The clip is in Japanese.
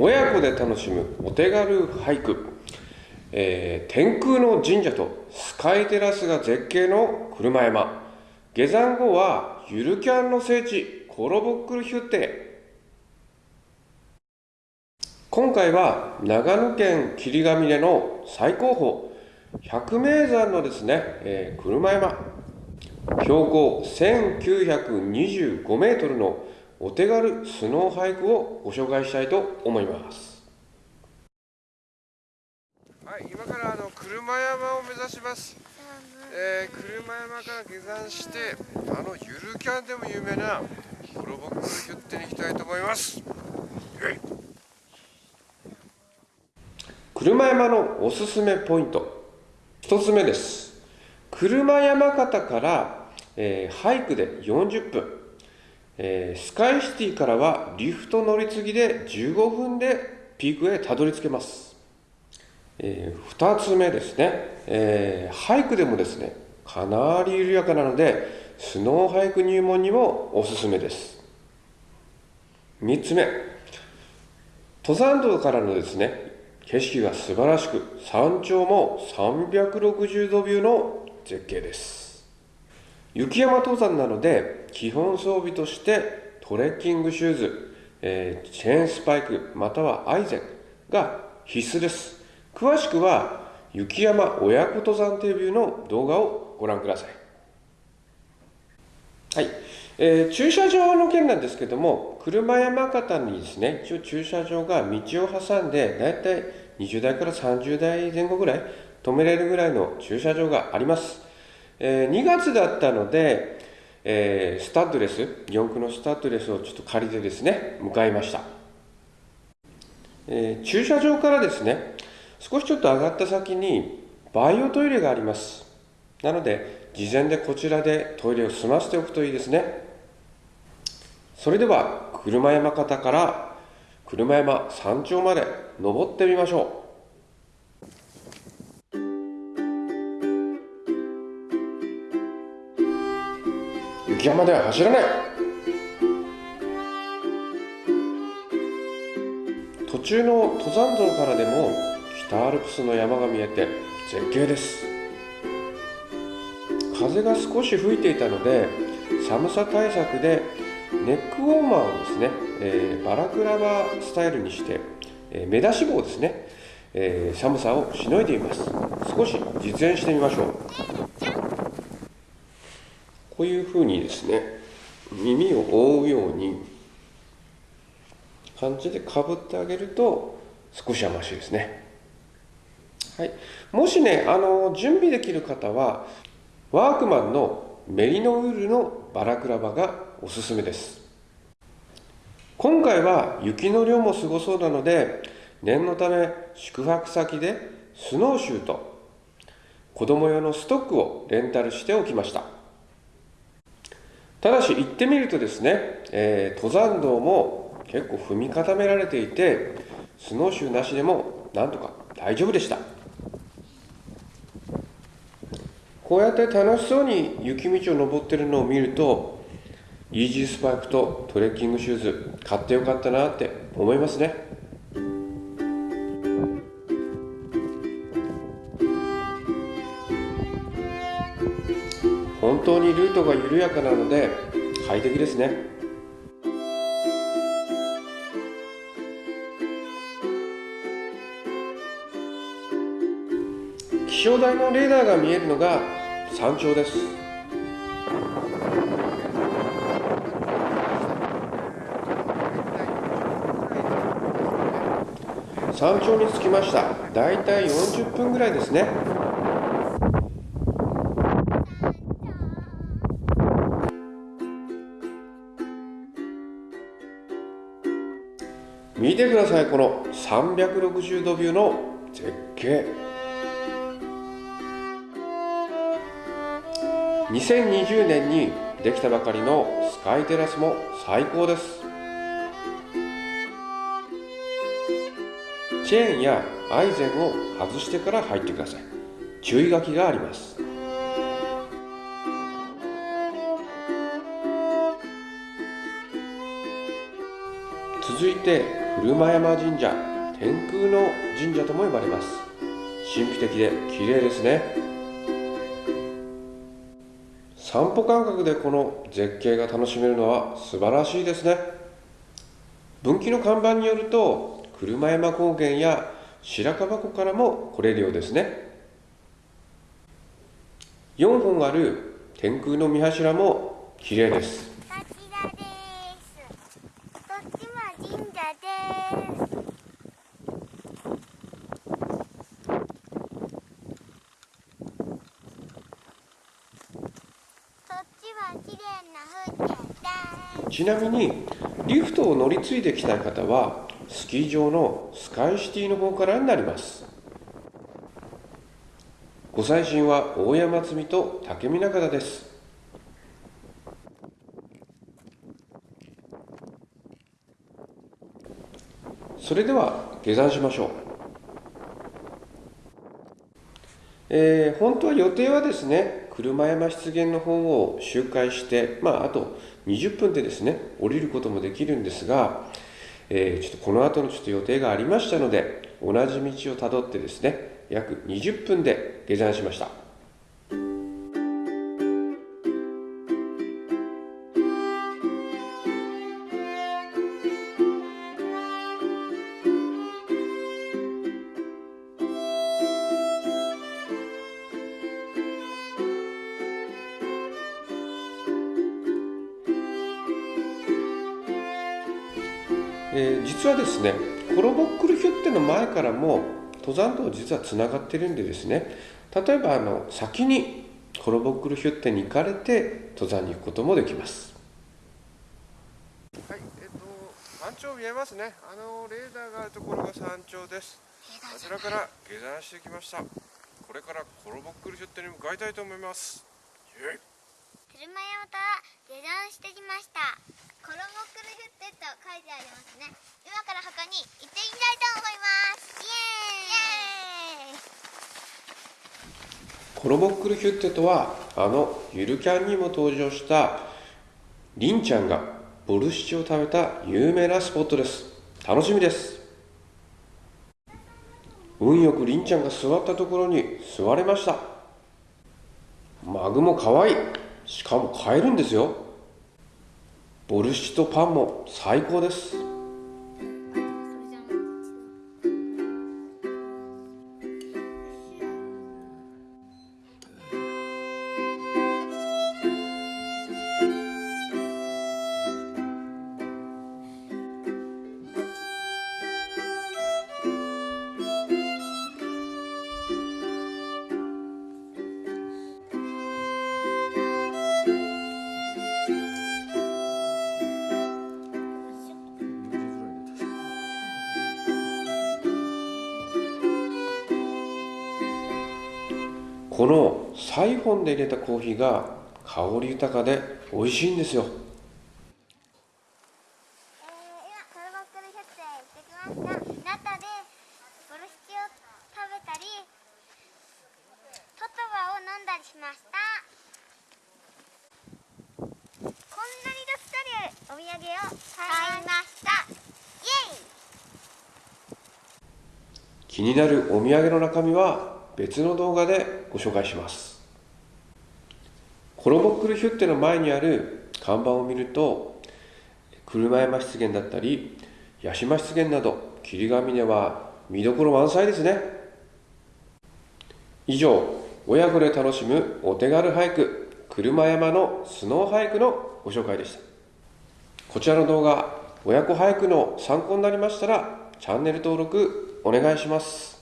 親子で楽しむお手軽俳句、えー、天空の神社とスカイテラスが絶景の車山。下山後はゆるキャンの聖地コロボックルヒュッテ。今回は長野県霧ヶ峰の最高峰百名山のですね、えー、車山。標高1925メートルのお手軽スノーハイクをご紹介したいと思います。はい今からあの車山を目指します。えー、車山から下山してあのゆるキャンでも有名なプロボックルヒュッテに行きたいと思います。車山のおすすめポイント。1つ目です。車山形から、えー、ハイクで40分、えー、スカイシティからはリフト乗り継ぎで15分でピークへたどり着けます、えー、2つ目ですね、えー、ハイクでもですねかなり緩やかなのでスノーハイク入門にもおすすめです。3つ目。登山道からのですね景色が素晴らしく山頂も360度ビューの絶景です。雪山登山なので基本装備としてトレッキングシューズ、えー、チェーンスパイクまたはアイゼンが必須です。詳しくは雪山親子登山デビューの動画をご覧ください。はい、えー、駐車場の件なんですけども車山形にですね一応駐車場が道を挟んでだいたい20台から30台前後ぐらい止めれるぐらいの駐車場があります。えー、2月だったので、えー、スタッドレス、4駆のスタッドレスをちょっと借りてですね、向かいました。えー、駐車場からですね、少しちょっと上がった先にバイオトイレがあります。なので、事前でこちらでトイレを済ませておくといいですね。それでは、車山方から車山山頂まで登ってみましょう。雪山では走らない。途中の登山道からでも北アルプスの山が見えて絶景です。風が少し吹いていたので寒さ対策でネックウォーマーをですね、えー、バラクラバスタイルにして、えー、目出し帽ですね、えー、寒さをしのいでいます。少し実演してみましょう。こういうふうにですね耳を覆うように感じでかぶってあげると少しはましいですね、はい、もしねあの準備できる方はワークマンのメリノウールのバラクラバがおすすめです。今回は雪の量もすごそうなので念のため宿泊先でスノーシューと子供用のストックをレンタルしておきました。ただし行ってみるとですね、えー、登山道も結構踏み固められていてスノーシューなしでもなんとか大丈夫でした。こうやって楽しそうに雪道を登ってるのを見るとイージースパイクとトレッキングシューズ買ってよかったなって思いますね。本当にルートが緩やかなので快適ですね。気象台のレーダーが見えるのが山頂です。山頂に着きました。だいたい40分ぐらいですね。見てください。この360度ビューの絶景。2020年にできたばかりのスカイテラスも最高です。チェーンやアイゼンを外してから入ってください。注意書きがあります。続いて車山神社天空の神社とも呼ばれます。神秘的で綺麗ですね。散歩感覚でこの絶景が楽しめるのは素晴らしいですね。分岐の看板によると車山高原や白樺湖からも来れるようですね。4本ある天空の見柱も綺麗ですこちらです。こっちは神社です。こっちは綺麗な風景です。ちなみにリフトを乗り継いできたい方はスキー場のスカイシティの方からになりますご祭神は大山積と竹見中田ですそれでは下山しましょう。えー本当は予定はですね車山湿原の方を周回して、まあ、あと20分でですね降りることもできるんですが、えーちょっとこの後のちょっと予定がありましたので同じ道をたどってですね約20分で下山しました。えー実はですねコロボックルヒュッテの前からも登山道実はつながってるんでですね例えばあの先にコロボックルヒュッテに行かれて登山に行くこともできます。はいえっ、と山頂見えますね。あのレーダーがあるところが山頂です。あちらから下山してきました。これからコロボックルヒュッテに向かいたいと思います。イエイ車山から下山してきました。コロボックルヒュッテと書いてありますね。今からここに行ってみたいと思います。イエーイ。イエーイ。コロボックルヒュッテとはあのゆるキャンにも登場したりんちゃんがボルシチを食べた有名なスポットです楽しみです運よくりんちゃんが座ったところに座れましたマグも可愛いしかも買えるんですよ。ボルシチとパンも最高です。このサイフォンで入れたコーヒーが香り豊かで美味しいんですよ。した。中でボルシチを食べたりトトバを飲んだりしました。こんなにたくさんあるお土産を買いました。イエイ。気になるお土産の中身は別の動画でご紹介します。コロボックルヒュッテの前にある看板を見ると車山湿原だったり八島湿原など霧ヶ峰は見どころ満載ですね。以上親子で楽しむお手軽俳句車山のスノー俳句のご紹介でした。こちらの動画親子俳句の参考になりましたらチャンネル登録お願いします。